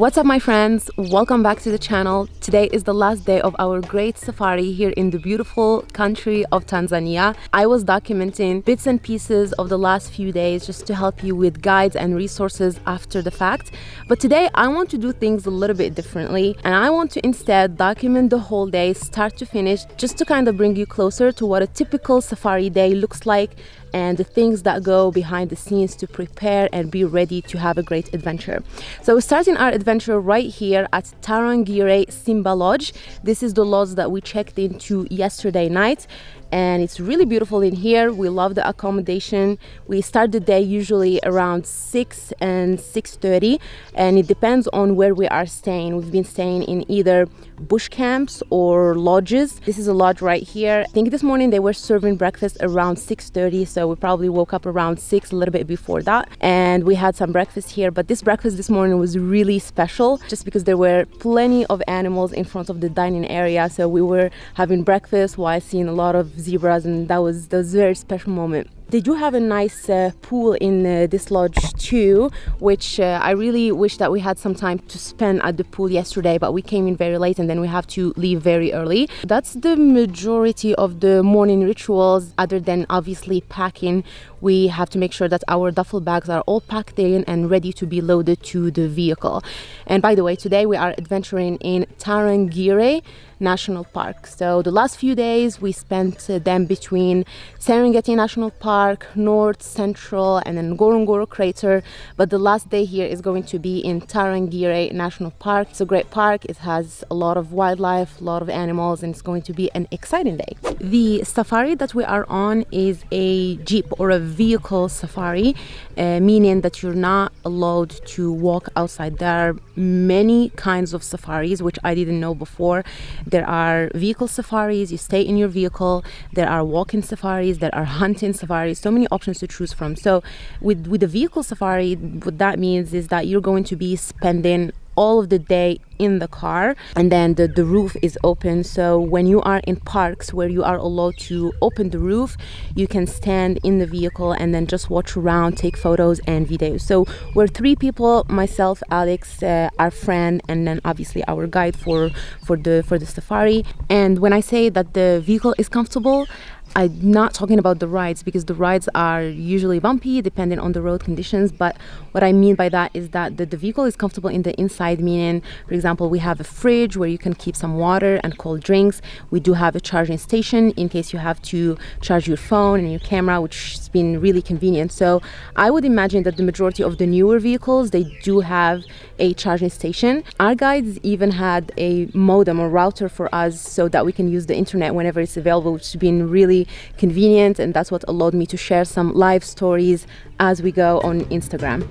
What's up my friends? Welcome back to the channel. Today is the last day of our great safari here in the beautiful country of Tanzania. I was documenting bits and pieces of the last few days just to help you with guides and resources after the fact. But today I want to do things a little bit differently and I want to instead document the whole day start to finish just to kind of bring you closer to what a typical safari day looks like and the things that go behind the scenes to prepare and be ready to have a great adventure. So we're starting our adventure right here at Tarangire Simba Lodge. This is the lodge that we checked into yesterday night and it's really beautiful in here we love the accommodation we start the day usually around 6 and 6.30 and it depends on where we are staying we've been staying in either bush camps or lodges. This is a lodge right here. I think this morning they were serving breakfast around 6.30 so we probably woke up around 6 a little bit before that. And we had some breakfast here but this breakfast this morning was really special just because there were plenty of animals in front of the dining area. So we were having breakfast while seeing a lot of zebras and that was, that was a very special moment they do have a nice uh, pool in uh, this lodge too which uh, i really wish that we had some time to spend at the pool yesterday but we came in very late and then we have to leave very early. That's the majority of the morning rituals other than obviously packing. We have to make sure that our duffel bags are all packed in and ready to be loaded to the vehicle. And by the way today we are adventuring in tarangire National Park. So the last few days we spent uh, them between Serengeti National Park, North, Central and then Ngorongoro Crater. But the last day here is going to be in Tarangire National Park. It's a great park. It has a lot of wildlife, a lot of animals and it's going to be an exciting day. The safari that we are on is a jeep or a vehicle safari, uh, meaning that you're not allowed to walk outside. There are many kinds of safaris, which I didn't know before there are vehicle safaris, you stay in your vehicle. There are walking safaris, there are hunting safaris, so many options to choose from. So with, with the vehicle safari, what that means is that you're going to be spending all of the day in the car and then the, the roof is open. So when you are in parks where you are allowed to open the roof you can stand in the vehicle and then just watch around take photos and videos. So we're three people myself alex uh, our friend and then obviously our guide for for the for the safari. And when i say that the vehicle is comfortable I'm not talking about the rides because the rides are usually bumpy depending on the road conditions. But what I mean by that is that the, the vehicle is comfortable in the inside, meaning, for example, we have a fridge where you can keep some water and cold drinks. We do have a charging station in case you have to charge your phone and your camera, which has been really convenient. So I would imagine that the majority of the newer vehicles, they do have a charging station. Our guides even had a modem or router for us so that we can use the internet whenever it's available, which has been really convenient and that's what allowed me to share some live stories as we go on Instagram.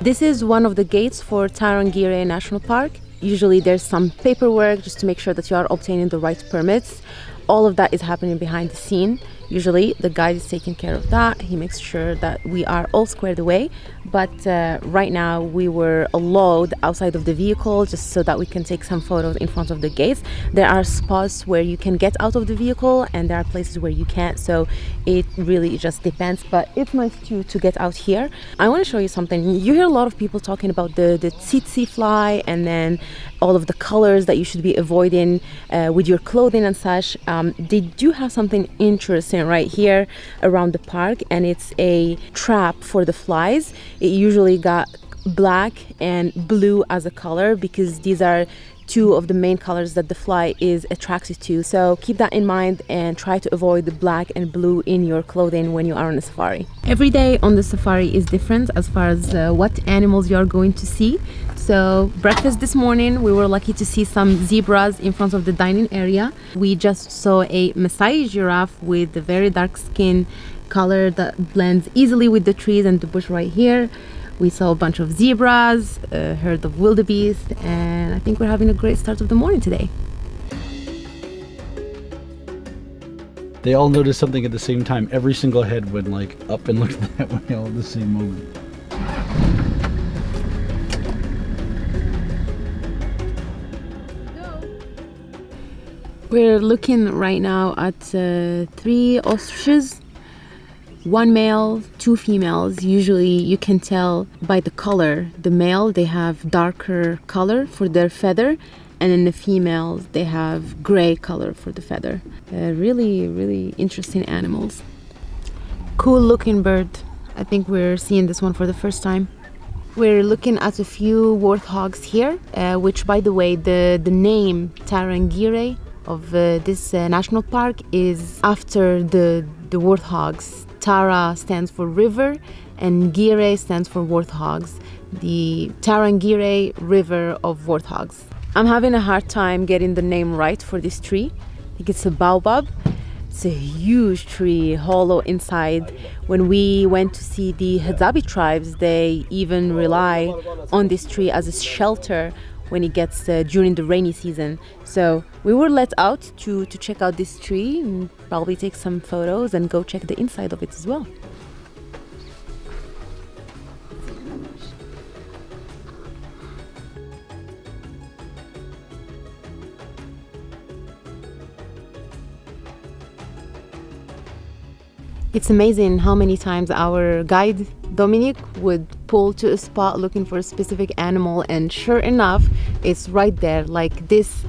This is one of the gates for Tarangire National Park. Usually there's some paperwork just to make sure that you are obtaining the right permits. All of that is happening behind the scene. Usually the guide is taking care of that. He makes sure that we are all squared away. But uh, right now we were allowed outside of the vehicle just so that we can take some photos in front of the gates. There are spots where you can get out of the vehicle and there are places where you can't. So it really just depends. But it's nice to to get out here. I want to show you something. You hear a lot of people talking about the the tsetse fly and then all of the colors that you should be avoiding uh, with your clothing and such um, they do have something interesting right here around the park and it's a trap for the flies. It usually got black and blue as a color because these are two of the main colors that the fly is attracted to. So keep that in mind and try to avoid the black and blue in your clothing when you are on a safari. Every day on the safari is different as far as uh, what animals you are going to see. So breakfast this morning we were lucky to see some zebras in front of the dining area. We just saw a Maasai giraffe with a very dark skin color that blends easily with the trees and the bush right here we saw a bunch of zebras a herd of wildebeest and i think we're having a great start of the morning today they all noticed something at the same time every single head went like up and looked that way all at the same moment We're looking right now at uh, three ostriches. One male, two females. Usually you can tell by the color. The male, they have darker color for their feather and in the females they have gray color for the feather. Uh, really really interesting animals. Cool looking bird. I think we're seeing this one for the first time. We're looking at a few warthogs here uh, which by the way the the name Tarangire of uh, this uh, national park is after the the warthogs Tara stands for river and Gire stands for warthogs the Tarangire river of warthogs I'm having a hard time getting the name right for this tree. I think it's a baobab. It's a huge tree, hollow inside. When we went to see the Hadzabe tribes, they even rely on this tree as a shelter when it gets uh, during the rainy season. So we were let out to, to check out this tree and probably take some photos and go check the inside of it as well. It's amazing how many times our guide Dominic would pull to a spot looking for a specific animal and sure enough it's right there like this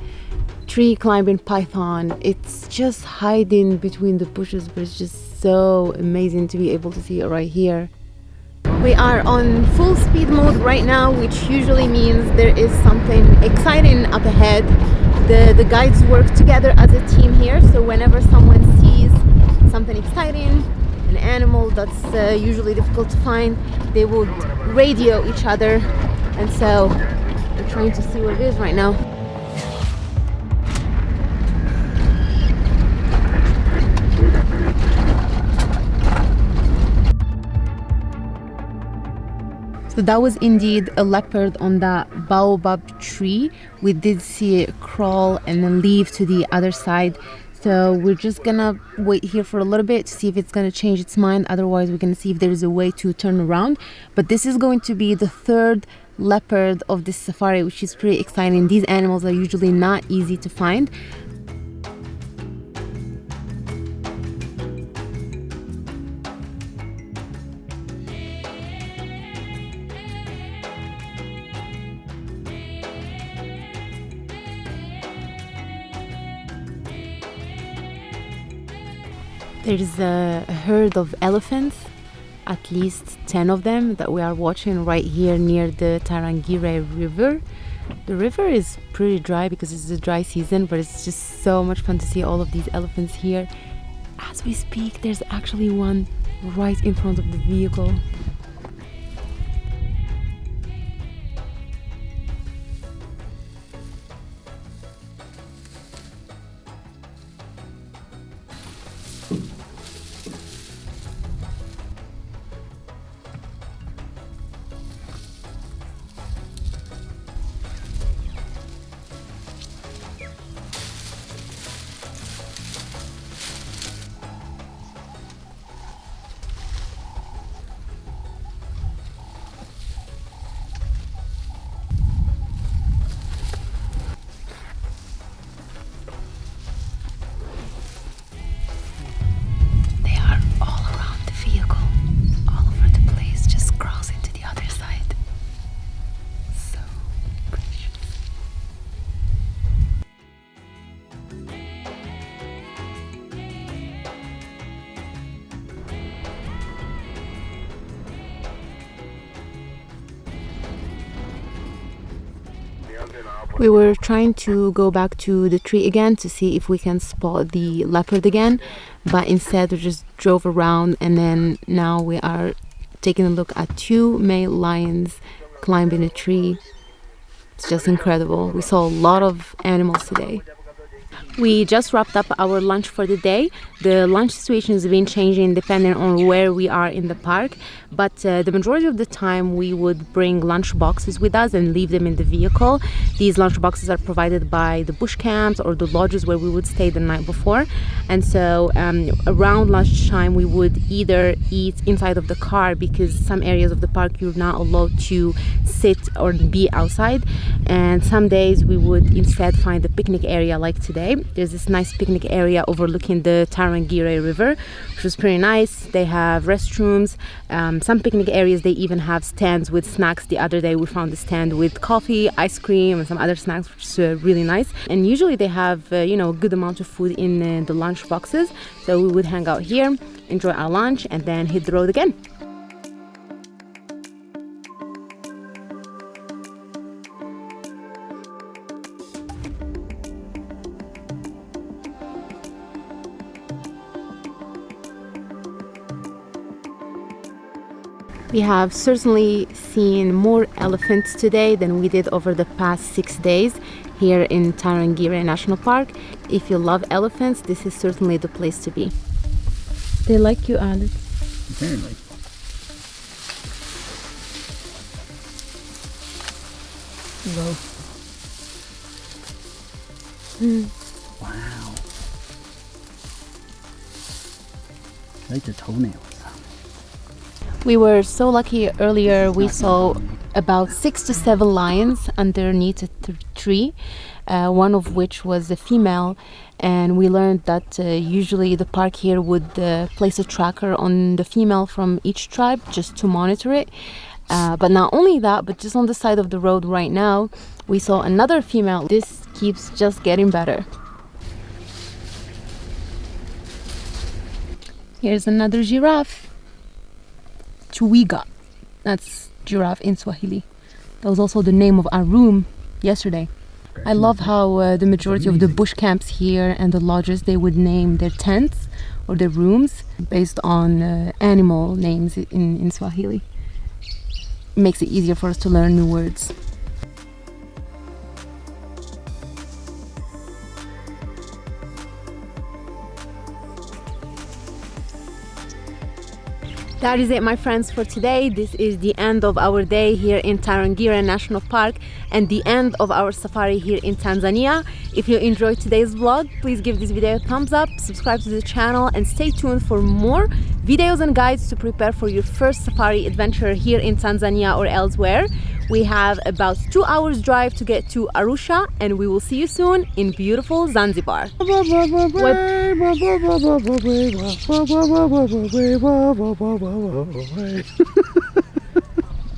tree climbing python. It's just hiding between the bushes but it's just so amazing to be able to see it right here. We are on full speed mode right now which usually means there is something exciting up ahead. The the guides work together as a team here so whenever someone sees something exciting an animal that's uh, usually difficult to find they would radio each other and so we're trying to see what it is right now So that was indeed a leopard on that baobab tree. We did see it crawl and then leave to the other side. So we're just gonna wait here for a little bit to see if it's gonna change its mind. Otherwise, we're gonna see if there's a way to turn around. But this is going to be the third leopard of this safari, which is pretty exciting. These animals are usually not easy to find. There's a herd of elephants, at least 10 of them that we are watching right here near the Tarangire River. The river is pretty dry because it's a dry season, but it's just so much fun to see all of these elephants here. As we speak, there's actually one right in front of the vehicle. We were trying to go back to the tree again to see if we can spot the leopard again, but instead we just drove around and then now we are taking a look at two male lions climbing a tree. It's just incredible. We saw a lot of animals today. We just wrapped up our lunch for the day. The lunch situation has been changing depending on where we are in the park, but uh, the majority of the time we would bring lunch boxes with us and leave them in the vehicle. These lunch boxes are provided by the bush camps or the lodges where we would stay the night before. And so um, around lunchtime, we would either eat inside of the car because some areas of the park you're not allowed to sit or be outside. And some days we would instead find a picnic area like today there's this nice picnic area overlooking the Tarangire River, which was pretty nice. They have restrooms, um, some picnic areas. They even have stands with snacks. The other day we found a stand with coffee, ice cream, and some other snacks, which is uh, really nice. And usually they have uh, you know a good amount of food in uh, the lunch boxes. So we would hang out here, enjoy our lunch, and then hit the road again. We have certainly seen more elephants today than we did over the past six days here in Tarangire National Park. If you love elephants, this is certainly the place to be. They like you, Alex. Apparently. Whoa. Wow. Hmm. I like the toenails. We were so lucky earlier we saw about six to seven lions underneath a tree, uh, one of which was a female. And we learned that uh, usually the park here would uh, place a tracker on the female from each tribe just to monitor it. Uh, but not only that, but just on the side of the road right now, we saw another female. This keeps just getting better. Here's another giraffe. Twiga. That's giraffe in Swahili. That was also the name of our room yesterday. I love how uh, the majority of the bush camps here and the lodges they would name their tents or their rooms based on uh, animal names in, in Swahili. It makes it easier for us to learn new words. That is it, my friends, for today. This is the end of our day here in Tarangire National Park and the end of our safari here in Tanzania. If you enjoyed today's vlog, please give this video a thumbs up, subscribe to the channel, and stay tuned for more videos and guides to prepare for your first safari adventure here in Tanzania or elsewhere. We have about two hours drive to get to Arusha, and we will see you soon in beautiful Zanzibar.